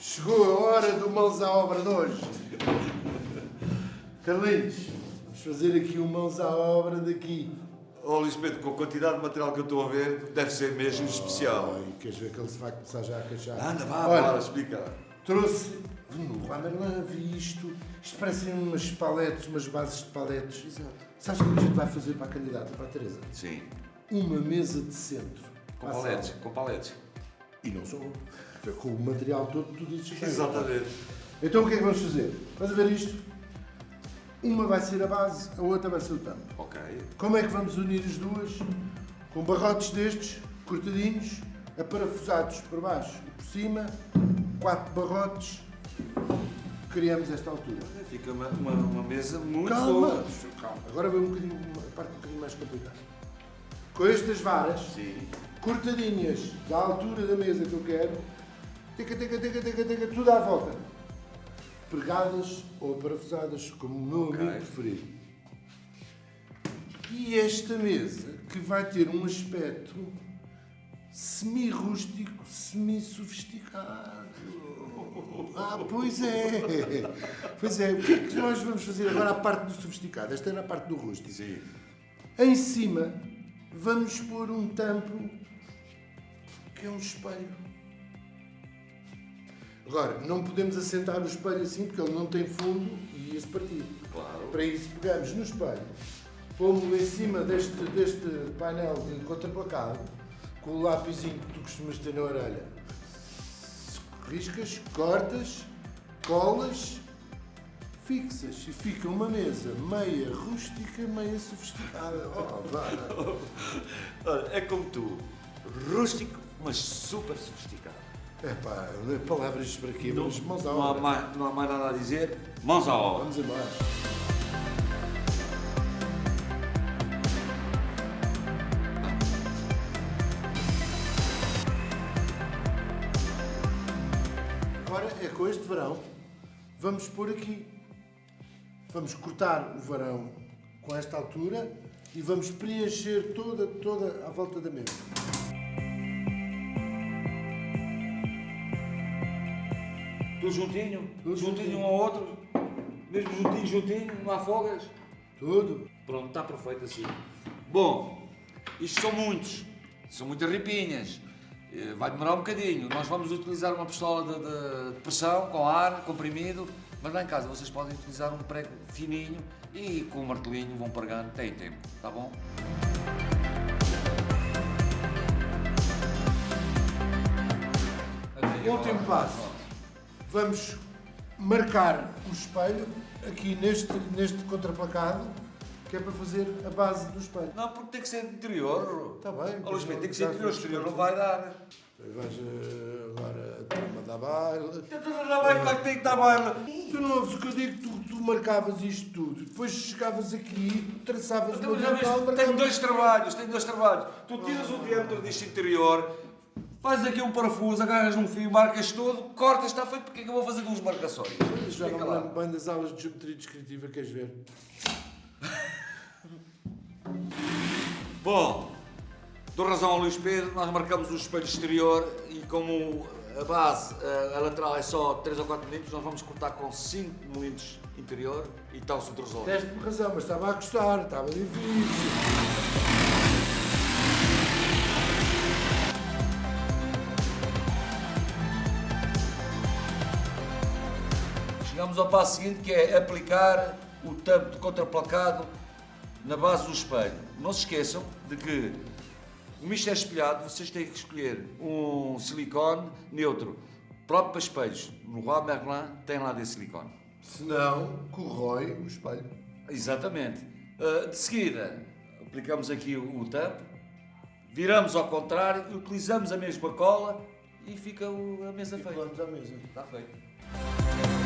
Chegou a hora do mãos à obra de hoje. Carlinhos, vamos fazer aqui o mãos à obra daqui. Oh, Pedro, com a quantidade de material que eu estou a ver, deve ser mesmo especial. Ai, queres ver que ele se vai começar já a queixar? Anda, vá, Olha, bora, explica. Trouxe no Ramerlan, vi isto. Isto parecem umas paletes, umas bases de paletes. Exato. Sabes o que a gente vai fazer para a candidata, para a Teresa? Sim. Uma mesa de centro. Com paletes, com paletes. E não sou. Com o material todo, tudo isso. Exatamente. Então o que é que vamos fazer? A ver isto? Uma vai ser a base, a outra vai ser o tampo. Ok. Como é que vamos unir as duas? Com barrotes destes, cortadinhos, aparafusados por baixo e por cima, quatro barrotes, criamos esta altura. Fica uma, uma, uma mesa muito Calma, boa. calma. Agora vem um bocadinho, uma parte um bocadinho mais complicada. Com estas varas, Sim. cortadinhas da altura da mesa que eu quero, tica, tica, tica, tica, tica, tudo à volta. Pregadas ou parafusadas, como o meu Ok. amigo preferido. E esta mesa, que vai ter um aspecto semi-rústico, semi-sofisticado. Ah, pois é! Pois é, o que é que nós vamos fazer agora à parte do sofisticado? Esta era a parte do rústico. Sim. Em cima, vamos pôr um tampo que é um espelho. Agora, não podemos assentar o espelho assim porque ele não tem fundo e ia-se partir. Claro. Para isso, pegamos no espelho, pomos em cima deste, deste painel de contraplacado, com o lápisinho que tu costumas ter na orelha. Riscas, cortas, colas, fixas e fica uma mesa meia rústica, meia sofisticada. Oh, vá. Olha, é como tu. Rústico, mas super sofisticado. É pá, palavras para quê? Não, Vamos mãos à não, há obra. mais, não há mais nada a dizer. Mãos à obra. Vamos embora. Agora é com este varão, vamos pôr aqui. Vamos cortar o varão com esta altura e vamos preencher toda, toda a volta da mesa. Tudo juntinho? Tudo juntinho juntinho. um ao outro? Mesmo juntinho, juntinho, não há folgas? Tudo. Pronto, está perfeito assim. Bom, isto são muitos, são muitas ripinhas. Eh, Vai demorar um bocadinho. Nós vamos utilizar uma pistola de, de- pressão com ar comprimido, mas lá em casa vocês podem utilizar um prego fininho e com o martelinho vão pregando, tem tempo, tá bom? Último passo. Vamos marcar o espelho aqui neste, neste contraplacado, que é para fazer a base do espelho. Não, porque tem que ser interior. Está bem. Ó Luís Pedro, tem que ser interior, exterior não vai dar. Vais eh, agora a turma da baile. Não vai, claro que tem que dar baile. Tu não ouves o que eu digo, tu, tu marcavas isto tudo. Depois chegavas aqui, traçavas já viste, diagonal, tenho marcavas... dois trabalhos, tenho dois trabalhos. Tu tiras o diâmetro deste interior, fazes aqui um parafuso, agarras num fio, marcas tudo, cortas, está feito, porque é que eu vou fazer duas marcações? Já não Fica lembro bem das aulas de geometria descritiva, queres ver? Bom, dou razão ao Luís Pedro, nós marcamos o espelho exterior e como a base, a, a lateral é só 3 ou 4 mm, nós vamos cortar com 5 mm interior e está-se tudo resolvido. Deste-me razão, mas estava a gostar, estava difícil. Chegamos ao passo seguinte que é aplicar o tampo de contraplacado na base do espelho. Não se esqueçam de que como isto é espelhado, vocês têm que escolher um silicone neutro, próprio para espelhos. No Roi Merlin tem lá desse silicone. Senão, corrói o espelho. Exatamente. Uh, de seguida, aplicamos aqui o, tampo, viramos ao contrário, utilizamos a mesma cola e fica a mesa E feita. à mesa. Está feito.